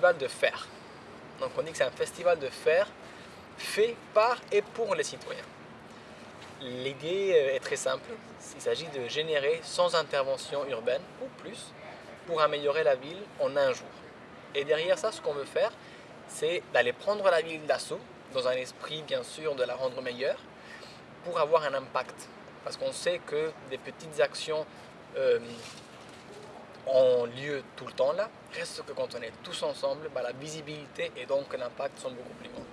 festival de fer. Donc on dit que c'est un festival de fer fait par et pour les citoyens. L'idée euh, est très simple, il s'agit de générer sans intervention urbaine ou plus pour améliorer la ville en un jour. Et derrière ça, ce qu'on veut faire, c'est d'aller prendre la ville d'assaut, dans un esprit bien sûr de la rendre meilleure, pour avoir un impact. Parce qu'on sait que des petites actions euh, ont lieu tout le temps là, reste que quand on est tous ensemble, bah, la visibilité et donc l'impact sont beaucoup plus grands.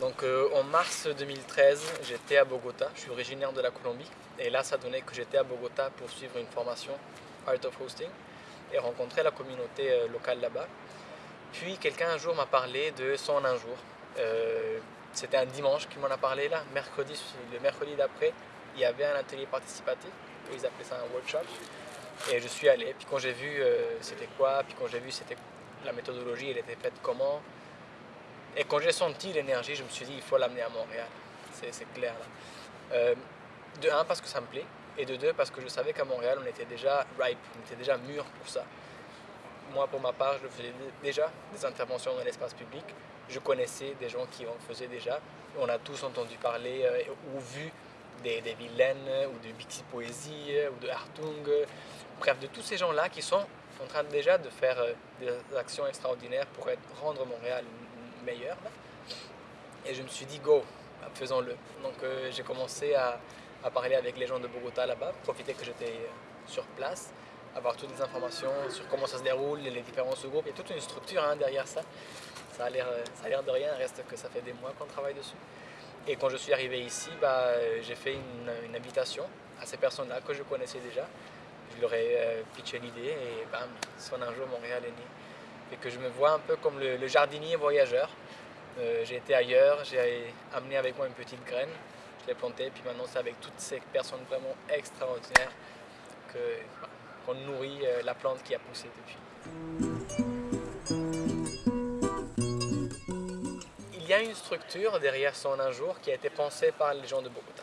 Donc euh, en mars 2013, j'étais à Bogota, je suis originaire de la Colombie, et là ça donnait que j'étais à Bogota pour suivre une formation Art of Hosting et rencontrer la communauté euh, locale là-bas. Puis quelqu'un un jour m'a parlé de son un jour. Euh, c'était un dimanche qu'il m'en a parlé là, mercredi, le mercredi d'après, il y avait un atelier participatif, ils appelaient ça un workshop. Et je suis allé, puis quand j'ai vu c'était quoi, puis quand j'ai vu c'était la méthodologie, elle était faite comment, et quand j'ai senti l'énergie, je me suis dit, il faut l'amener à Montréal. C'est clair. Euh, de un, parce que ça me plaît. Et de deux, parce que je savais qu'à Montréal, on était déjà ripe, on était déjà mûr pour ça. Moi, pour ma part, je faisais déjà des interventions dans l'espace public. Je connaissais des gens qui en faisaient déjà. On a tous entendu parler euh, ou vu des, des Vilaines ou de Bixi Poésie ou de Hartung. Bref, de tous ces gens-là qui sont en train déjà de faire euh, des actions extraordinaires pour rendre Montréal meilleur. Et je me suis dit, go, faisons-le. Donc euh, j'ai commencé à, parler avec les gens de Bogota là-bas, profiter que j'étais euh, sur place, avoir toutes les informations sur comment ça se déroule, les différents sous-groupes. Il y a toute une structure hein, derrière ça. Ça a l'air de rien, reste que ça fait des mois qu'on travaille dessus. Et quand je suis arrivé ici, bah, j'ai fait une, invitation à ces personnes-là que je connaissais déjà. Je leur ai euh, pitché l'idée et bam, son un jour Montréal est né et que je me vois un peu comme le, jardinier voyageur. Euh, j'ai été ailleurs, j'ai amené avec moi une petite graine, je l'ai plantée, puis maintenant c'est avec toutes ces personnes vraiment extraordinaires qu'on nourrit euh, la plante qui a poussé depuis. A une structure derrière son un jour qui a été pensée par les gens de Bogota.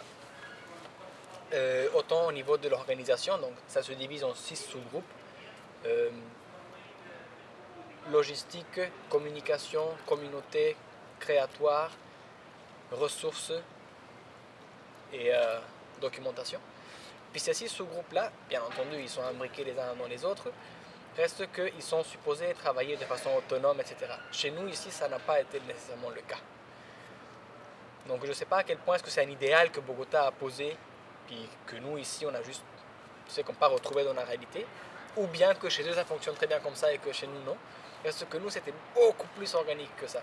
Euh, autant au niveau de l'organisation, donc ça se divise en six sous-groupes logistique, communication, communauté, créatoire, ressources et euh, documentation. Puis ces six sous-groupes-là, bien entendu, ils sont imbriqués les uns dans les autres, reste qu'ils sont supposés travailler de façon autonome, etc. Chez nous, ici, ça n'a pas été nécessairement le cas. Donc je ne sais pas à quel point est-ce que c'est un idéal que Bogota a posé, puis que nous, ici, on a juste, c'est qu'on pas retrouvé dans la réalité, ou bien que chez eux, ça fonctionne très bien comme ça et que chez nous, non. Parce que nous, c'était beaucoup plus organique que ça.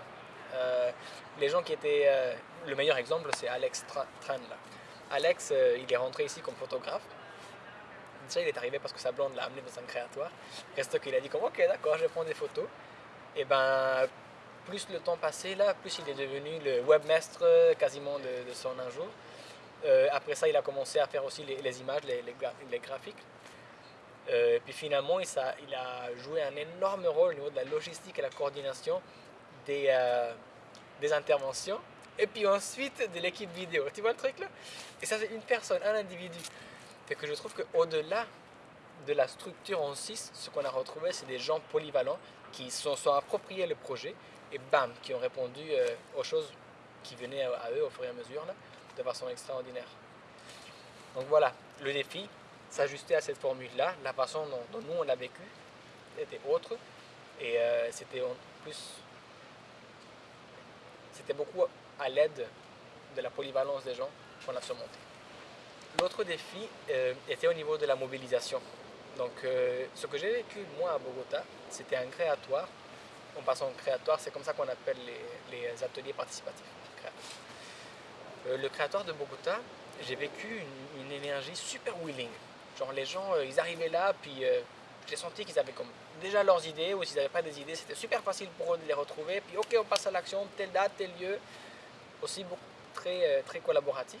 Euh, les gens qui étaient... Euh, le meilleur exemple, c'est Alex Tran. Alex, euh, il est rentré ici comme photographe. Il est arrivé parce que sa blonde l'a amené dans un créatoire. Reste qu'il a dit comme, ok, d'accord, je prendre des photos. Et ben, plus le temps passait là, plus il est devenu le webmestre quasiment de, son un jour. après ça, il a commencé à faire aussi les, images, les, graphiques. Euh, puis finalement, il, a joué un énorme rôle au niveau de la logistique et la coordination des, euh, des interventions. Et puis ensuite de l'équipe vidéo. Tu vois le truc là? Et ça, c'est une personne, un individu. Fait que je trouve qu'au-delà de la structure en 6, ce qu'on a retrouvé, c'est des gens polyvalents qui se sont, appropriés le projet et bam, qui ont répondu euh, aux choses qui venaient à, eux au fur et à mesure de façon extraordinaire. Donc voilà, le défi, s'ajuster à cette formule-là. La façon dont, nous on l'a vécu était autre et euh, c'était en plus c'était beaucoup à l'aide de la polyvalence des gens qu'on a surmonté. L'autre défi euh, était au niveau de la mobilisation. Donc euh, ce que j'ai vécu moi à Bogota, c'était un créatoire. En passant au créatoire, c'est comme ça qu'on appelle les, ateliers participatifs. le créatoire de Bogota, j'ai vécu une énergie super willing Genre les gens, euh, ils arrivaient là, puis euh, j'ai senti qu'ils avaient comme déjà leurs idées, ou s'ils n'avaient pas des idées, c'était super facile pour eux de les retrouver. Puis ok, on passe à l'action, telle date, tel lieu. Aussi très, euh, très collaboratif,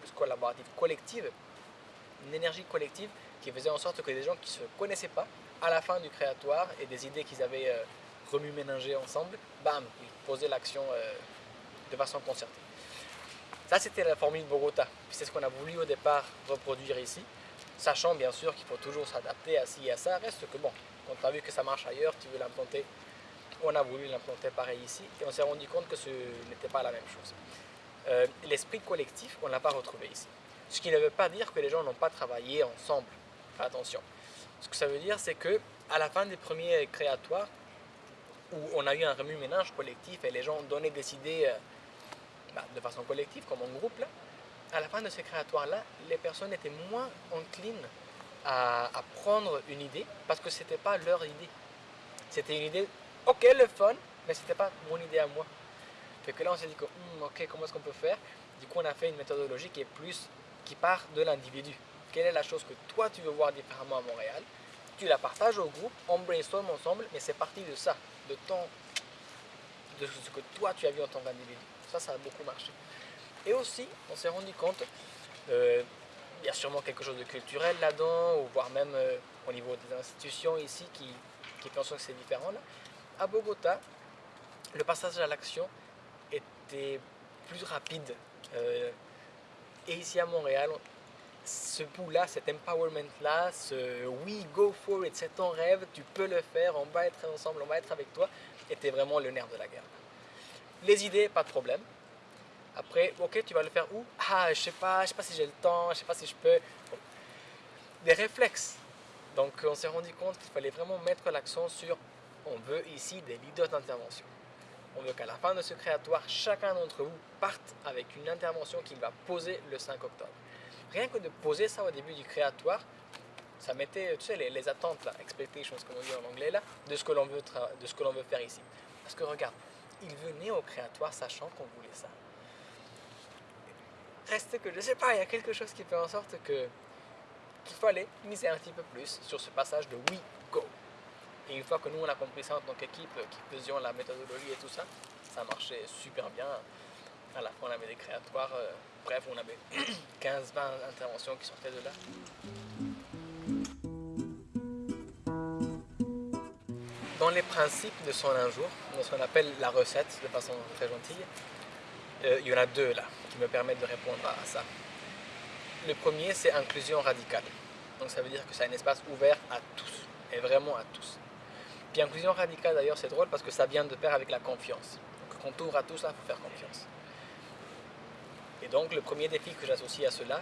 plus collaboratif, collective. Une énergie collective qui faisait en sorte que des gens qui ne se connaissaient pas, à la fin du créatoire, et des idées qu'ils avaient remue-ménagées ensemble, bam, ils posaient l'action de façon concertée. Ça, c'était la formule Bogota. C'est ce qu'on a voulu au départ reproduire ici. Sachant bien sûr qu'il faut toujours s'adapter à ci et à ça, reste que bon, quand tu as vu que ça marche ailleurs, tu veux l'implanter. On a voulu l'implanter pareil ici et on s'est rendu compte que ce n'était pas la même chose. Euh, l'esprit collectif, on ne l'a pas retrouvé ici. Ce qui ne veut pas dire que les gens n'ont pas travaillé ensemble. Attention. Ce que ça veut dire, c'est que à la fin des premiers créatoires, où on a eu un remue-ménage collectif et les gens ont donné des idées euh, bah, de façon collective, comme en groupe, à la fin de ces créatoires-là, les personnes étaient moins enclines à, prendre une idée parce que ce n'était pas leur idée. C'était une idée, ok, le fun, mais ce n'était pas mon idée à moi. Fait que là, on s'est dit, que, hmm, ok, comment est-ce qu'on peut faire? Du coup, on a fait une méthodologie qui est plus, qui part de l'individu. Quelle est la chose que toi, tu veux voir différemment à Montréal? Tu la partages au groupe, on brainstorm ensemble, mais c'est parti de ça, de ton, de ce que toi, tu as vu en tant qu'individu. Ça, ça a beaucoup marché. Et aussi, on s'est rendu compte, euh, il y a sûrement quelque chose de culturel là-dedans, ou voire même euh, au niveau des institutions ici qui, qui pensent que c'est différent. Là. À Bogota, le passage à l'action plus rapide. Euh, et ici à Montréal, ce bout-là, cet empowerment-là, ce oui, go for it, c'est ton rêve, tu peux le faire, on va être ensemble, on va être avec toi, était vraiment le nerf de la guerre. Les idées, pas de problème. Après, ok, tu vas le faire où? Ah, je sais pas, je sais pas si j'ai le temps, je sais pas si je peux. Des réflexes. Donc, on s'est rendu compte qu'il fallait vraiment mettre l'accent sur on veut ici des leaders d'intervention. On veut qu'à la fin de ce créatoire, chacun d'entre vous parte avec une intervention qu'il va poser le 5 octobre. Rien que de poser ça au début du créatoire, ça mettait, les, attentes, là, expectations, comme on dit en anglais, de ce que l'on veut, faire ici. Parce que regarde, il venait au créatoire sachant qu'on voulait ça reste que, je sais pas, il y a quelque chose qui fait en sorte que qu'il fallait miser un petit peu plus sur ce passage de oui, go. Et une fois que nous, on a compris ça en tant qu'équipe, qui faisions la méthodologie et tout ça, ça marchait super bien. À la fin, on avait des créatoires, euh, bref, on avait 15-20 interventions qui sortaient de là. Dans les principes de son un jour, dans ce qu'on appelle la recette, de façon très gentille, euh, il y en a deux là qui me permettent de répondre à ça. Le premier, c'est inclusion radicale. Donc ça veut dire que c'est un espace ouvert à tous, et vraiment à tous. Puis inclusion radicale d'ailleurs c'est drôle parce que ça vient de pair avec la confiance. Donc quand on ouvre à tous là, il faut faire confiance. Et donc le premier défi que j'associe à cela,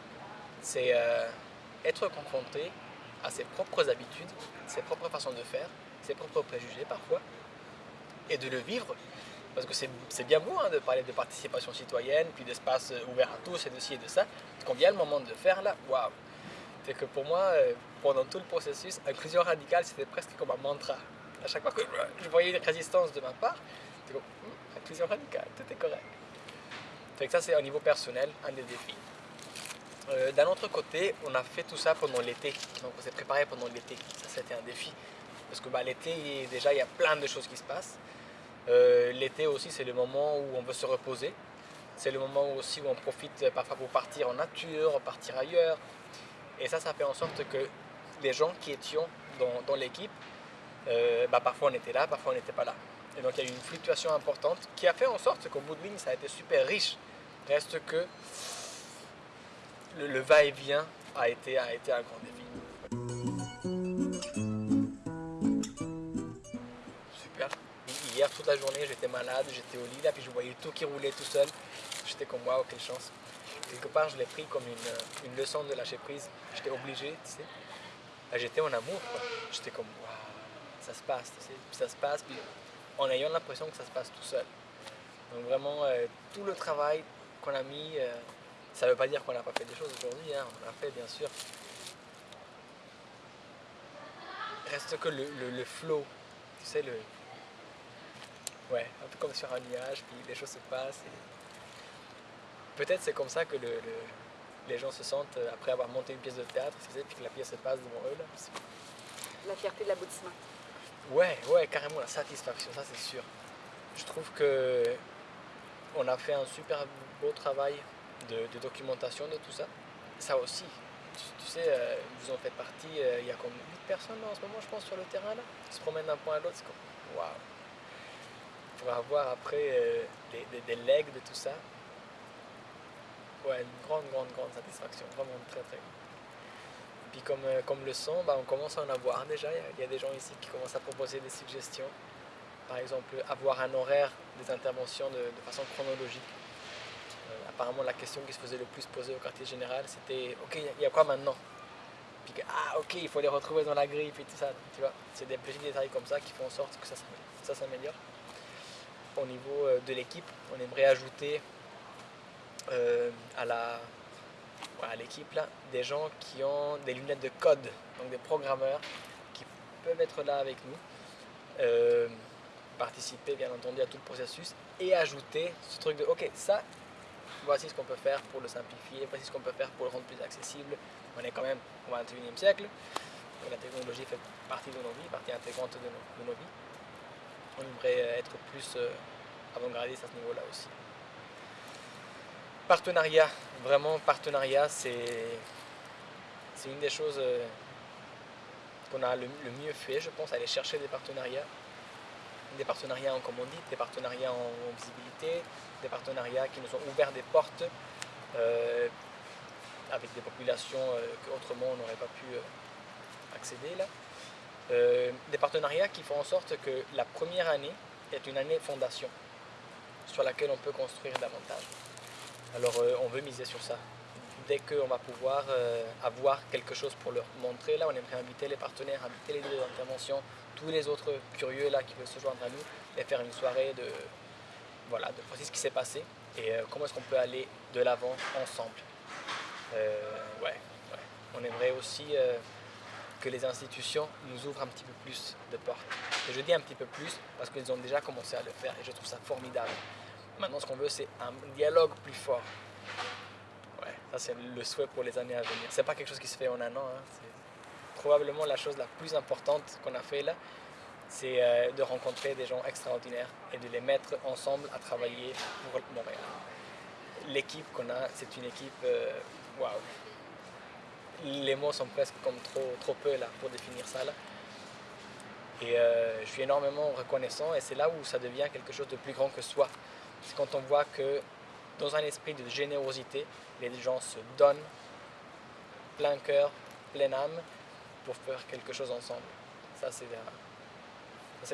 c'est euh, être confronté à ses propres habitudes, ses propres façons de faire, ses propres préjugés parfois, et de le vivre parce que c'est bien beau hein, de parler de participation citoyenne, puis d'espace euh, ouvert à tous et de ci et de ça. Quand vient le moment de faire là, waouh C'est que pour moi, euh, pendant tout le processus, inclusion radicale, c'était presque comme un mantra. À chaque fois que je voyais une résistance de ma part, c'était comme hum, inclusion radicale, tout est correct. Ça, c'est au niveau personnel un des défis. Euh, d'un autre côté, on a fait tout ça pendant l'été. Donc on s'est préparé pendant l'été. Ça, c'était un défi. Parce que bah, l'été, déjà, il y a plein de choses qui se passent. Euh, l'été aussi, c'est le moment où on veut se reposer. C'est le moment aussi où on profite parfois pour partir en nature, partir ailleurs. Et ça, ça fait en sorte que les gens qui étions dans, l'équipe, euh, bah, parfois on était là, parfois on n'était pas là. Et donc il y a eu une fluctuation importante qui a fait en sorte qu'au bout de ligne, ça a été super riche. Reste que le, va-et-vient a été, a été un grand défi. hier toute la journée j'étais malade, j'étais au lit là, puis je voyais tout qui roulait tout seul. J'étais comme waouh, quelle chance. Quelque part, je l'ai pris comme une, une, leçon de lâcher prise. J'étais obligé, tu sais. J'étais en amour, J'étais comme waouh, ça se passe, tu sais. Puis ça se passe, puis en ayant l'impression que ça se passe tout seul. Donc vraiment, euh, tout le travail qu'on a mis, euh, ça ne veut pas dire qu'on n'a pas fait des choses aujourd'hui, hein. on a fait bien sûr. Reste que le, le, flow, tu sais, le, Ouais, un peu comme sur un nuage, puis les choses se passent. Peut-être c'est comme ça que le, les gens se sentent euh, après avoir monté une pièce de théâtre, puis que la pièce se passe devant eux. La fierté de l'aboutissement. Ouais, ouais, carrément, la satisfaction, ça c'est sûr. Je trouve que on a fait un super beau travail de, documentation de tout ça. Ça aussi, tu, sais, euh, vous en faites partie, euh, il y a comme 8 personnes en ce moment, je pense, sur le terrain là, qui se promènent d'un point à l'autre. C'est comme, waouh! pour avoir après euh, des, legs de tout ça. Ouais, une grande, grande, grande satisfaction. Vraiment très, très puis comme, euh, comme le son, bah, on commence à en avoir déjà. Il y a- des gens ici qui commencent à proposer des suggestions. Par exemple, avoir un horaire des interventions de, façon chronologique. Euh, apparemment, la question qui se faisait le plus poser au quartier général, c'était « Ok, il y a quoi maintenant ?» Puis ah ok, il faut les retrouver dans la grille, puis tout ça, tu vois. C'est des petits détails comme ça qui font en sorte que ça, ça s'améliore. Au niveau euh, de l'équipe, on aimerait ajouter à la à l'équipe là des gens qui ont des lunettes de code, donc des programmeurs qui peuvent être là avec nous, euh, participer bien entendu à tout le processus et ajouter ce truc de ok ça voici ce qu'on peut faire pour le simplifier, voici ce qu'on peut faire pour le rendre plus accessible. On est quand même au 21e siècle, la technologie fait partie de nos vies, partie intégrante de nos, de nos vies. On aimerait être plus euh, avant-gardiste à ce niveau-là aussi. Partenariat, vraiment partenariat, c'est une des choses euh, qu'on a le, mieux fait, je pense, aller chercher des partenariats. Des partenariats en commandite, des partenariats en visibilité, des partenariats qui nous ont ouvert des portes euh, avec des populations euh, qu'autrement on n'aurait pas pu accéder là. Des partenariats qui font en sorte que la première année est une année fondation sur laquelle on peut construire davantage. Alors euh, on veut miser sur ça. Dès qu'on va pouvoir euh, avoir quelque chose pour leur montrer, là on aimerait inviter les partenaires, inviter les deux interventions, tous les autres curieux là qui veulent se joindre à nous et faire une soirée de, voilà, de voici ce qui s'est passé et euh, comment est-ce qu'on peut aller de l'avant ensemble. Ouais, ouais. On aimerait aussi que les institutions nous ouvrent un petit peu plus de portes. Et je dis un petit peu plus parce qu'ils ont déjà commencé à le faire et je trouve ça formidable. Maintenant, ce qu'on veut, c'est un dialogue plus fort. Ouais, ça c'est le souhait pour les années à venir. C'est pas quelque chose qui se fait en un an. hein. C'est probablement la chose la plus importante qu'on a fait là, c'est euh, de rencontrer des gens extraordinaires et de les mettre ensemble à travailler pour Montréal. L'équipe qu'on a, c'est une équipe, euh, waouh. Les mots sont presque comme trop, trop peu là pour définir ça là. Et euh, je suis énormément reconnaissant et c'est là où ça devient quelque chose de plus grand que soi. C'est quand on voit que dans un esprit de générosité, les gens se donnent plein cœur, pleine âme pour faire quelque chose ensemble. Ça, c'est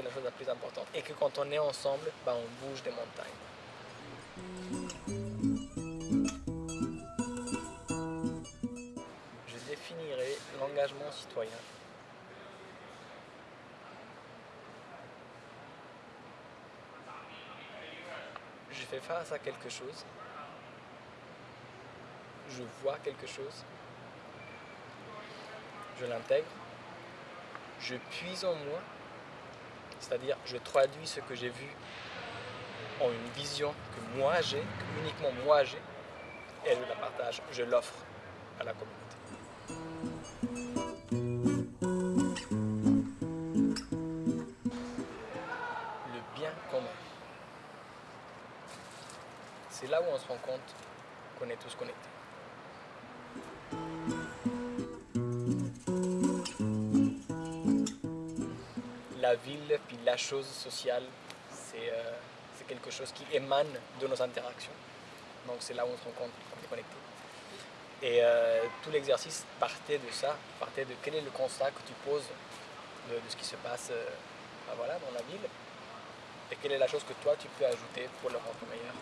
la, chose la plus importante. Et que quand on est ensemble, ben, on bouge des montagnes. Je définirai l'engagement citoyen je fais face à quelque chose, je vois quelque chose, je l'intègre, je puise en moi, c'est-à-dire je traduis ce que j'ai vu en une vision que moi j'ai, que uniquement moi j'ai, et je la partage, je l'offre à la communauté. C'est là où on se rend compte qu'on est tous connectés. La ville, puis la chose sociale, c'est euh, c'est quelque chose qui émane de nos interactions. Donc c'est là où on se rend compte qu'on est connecté. Et euh, tout l'exercice partait de ça, partait de quel est le constat que tu poses de, ce qui se passe euh, voilà, dans la ville et quelle est la chose que toi tu peux ajouter pour le rendre meilleur?